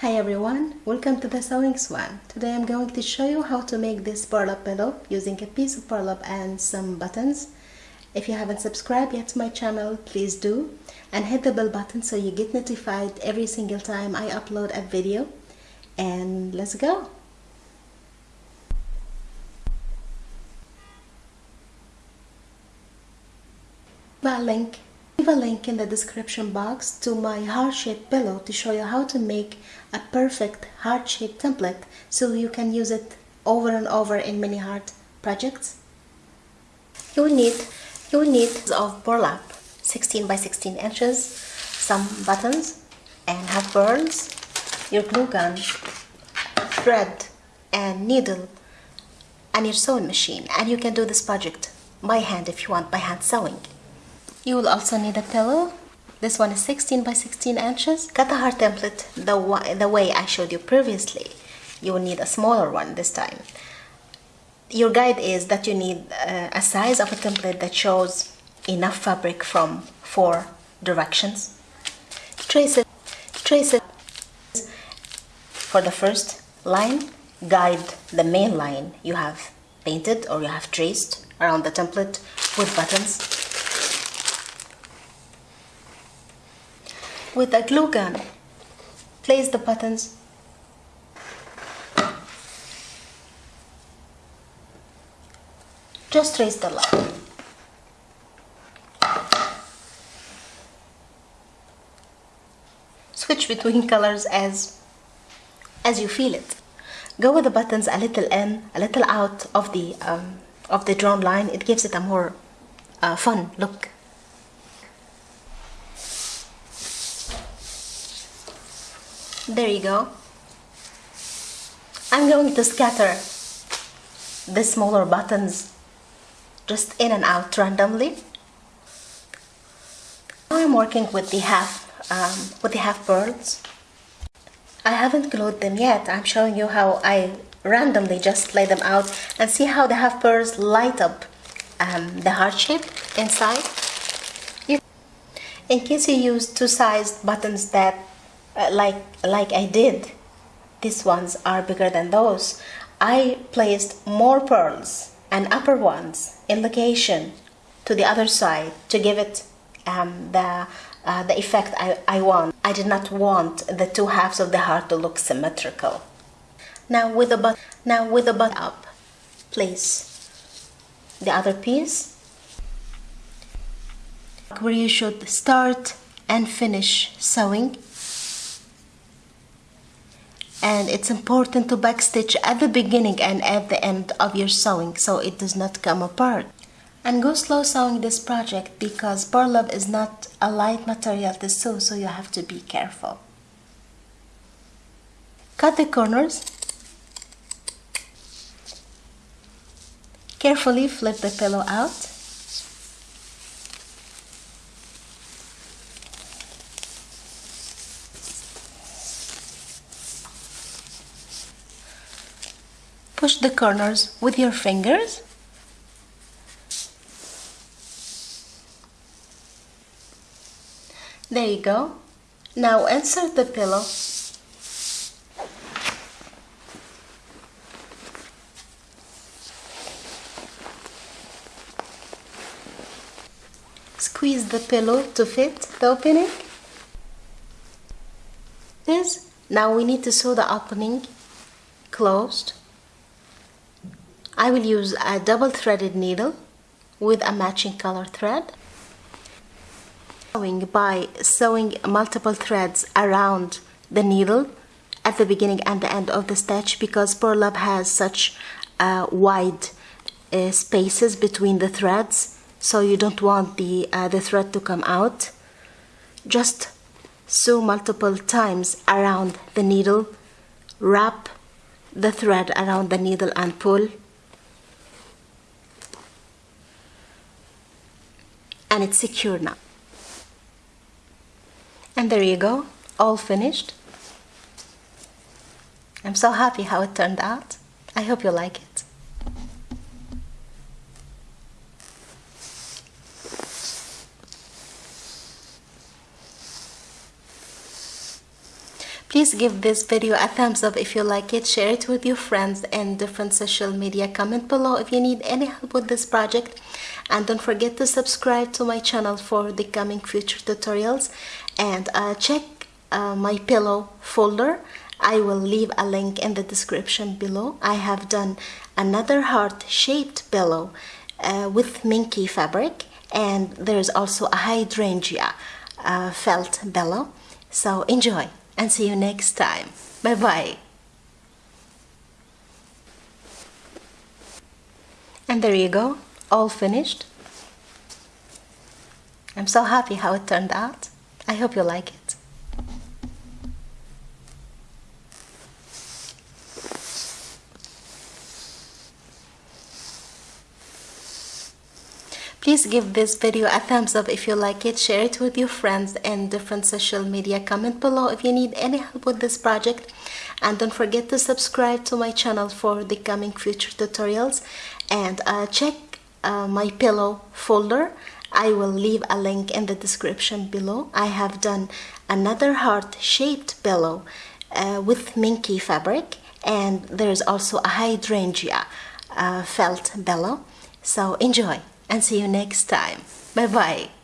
Hi everyone, welcome to the Sewing Swan. Today I'm going to show you how to make this burlap pillow using a piece of burlap and some buttons. If you haven't subscribed yet to my channel, please do and hit the bell button so you get notified every single time I upload a video. And let's go! a link leave a link in the description box to my heart-shaped pillow to show you how to make a perfect heart-shaped template so you can use it over and over in many heart projects. You will need you will need of burlap 16 by 16 inches, some buttons and half pearls, your glue gun, thread and needle and your sewing machine and you can do this project by hand if you want by hand sewing. You will also need a pillow. This one is 16 by 16 inches. Cut the heart template the, the way I showed you previously. You will need a smaller one this time. Your guide is that you need uh, a size of a template that shows enough fabric from four directions. Trace it. Trace it. For the first line, guide the main line you have painted or you have traced around the template with buttons with a glue gun. Place the buttons just trace the line. Switch between colors as as you feel it. Go with the buttons a little in, a little out of the um, of the drawn line. It gives it a more uh, fun look. There you go. I'm going to scatter the smaller buttons just in and out randomly. I'm working with the half um, with the half pearls I haven't glued them yet. I'm showing you how I randomly just lay them out and see how the half pearls light up um, the heart shape inside in case you use two sized buttons that uh, like like I did. These ones are bigger than those. I placed more pearls and upper ones in location to the other side to give it um, the uh, the effect I, I want. I did not want the two halves of the heart to look symmetrical. Now with the butt now with the butt up place the other piece where you should start and finish sewing and it's important to backstitch at the beginning and at the end of your sewing so it does not come apart. And go slow sewing this project because burlap is not a light material to sew so you have to be careful. Cut the corners. Carefully flip the pillow out push the corners with your fingers. There you go. Now insert the pillow. Squeeze the pillow to fit the opening. This now we need to sew the opening closed I will use a double threaded needle with a matching color thread. Sewing by sewing multiple threads around the needle at the beginning and the end of the stitch because burlap has such uh, wide uh, spaces between the threads so you don't want the uh, the thread to come out. Just sew multiple times around the needle wrap the thread around the needle and pull and it's secure now. And there you go, all finished. I'm so happy how it turned out. I hope you like it. Please give this video a thumbs up if you like it, share it with your friends and different social media. Comment below if you need any help with this project and don't forget to subscribe to my channel for the coming future tutorials and uh, check uh, my pillow folder. I will leave a link in the description below. I have done another heart-shaped pillow uh, with minky fabric and there's also a hydrangea uh, felt pillow. So enjoy! and see you next time. Bye bye. And there you go, all finished. I'm so happy how it turned out. I hope you like it. Please give this video a thumbs up if you like it, share it with your friends and different social media. Comment below if you need any help with this project and don't forget to subscribe to my channel for the coming future tutorials and uh, check uh, my pillow folder. I will leave a link in the description below. I have done another heart-shaped pillow uh, with minky fabric and there's also a hydrangea uh, felt pillow. So enjoy! and see you next time. Bye bye.